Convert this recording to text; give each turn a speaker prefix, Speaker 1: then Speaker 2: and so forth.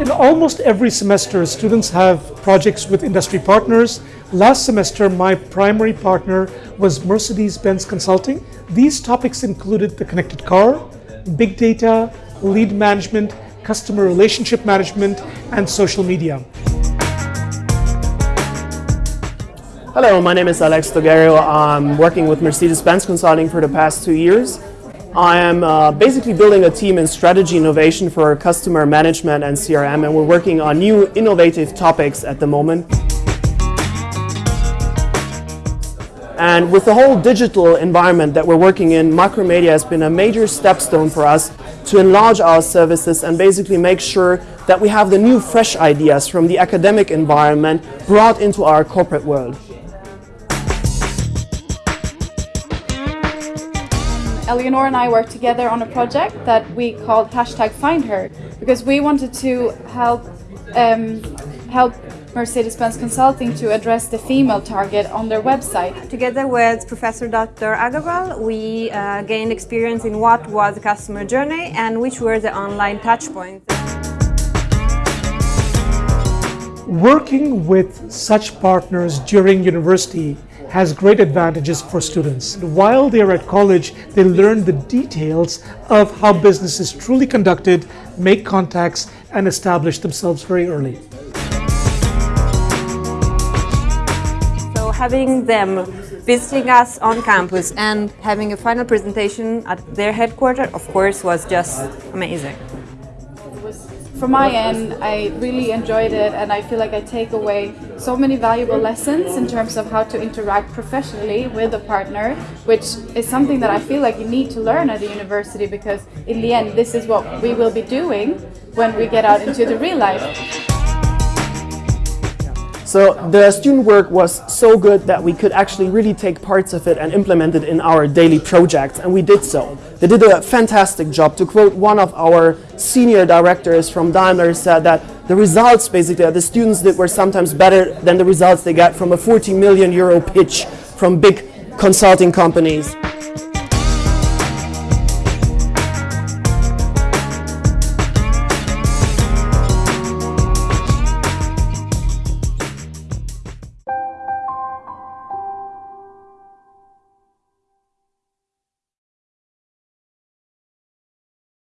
Speaker 1: In almost every semester, students have projects with industry partners. Last semester, my primary partner was Mercedes-Benz Consulting. These topics included the connected car, big data, lead management, customer relationship management, and social media.
Speaker 2: Hello, my name is Alex Togerio. I'm working with Mercedes-Benz Consulting for the past two years. I am uh, basically building a team in strategy innovation for customer management and CRM and we're working on new innovative topics at the moment. And with the whole digital environment that we're working in, Macromedia has been a major stepstone for us to enlarge our services and basically make sure that we have the new fresh ideas from the academic environment brought into our corporate world.
Speaker 3: Eleanor and I worked together on a project that we called hashtag Find Her because we wanted to help um, help Mercedes-Benz Consulting to address the female target on their website.
Speaker 4: Together with Professor Dr. Agarwal, we uh, gained experience in what was the customer journey and which were the online touchpoints.
Speaker 1: Working with such partners during university has great advantages for students. While they're at college, they learn the details of how business is truly conducted, make contacts, and establish themselves very early.
Speaker 4: So having them visiting us on campus and having a final presentation at their headquarters, of course, was just amazing
Speaker 3: from my end, I really enjoyed it and I feel like I take away so many valuable lessons in terms of how to interact professionally with a partner, which is something that I feel like you need to learn at the university because in the end, this is what we will be doing when we get out into the real life.
Speaker 2: So the student work was so good that we could actually really take parts of it and implement it in our daily projects, and we did so. They did a fantastic job. To quote one of our senior directors from Daimler said that the results basically that the students did were sometimes better than the results they got from a 40 million euro pitch from big consulting companies.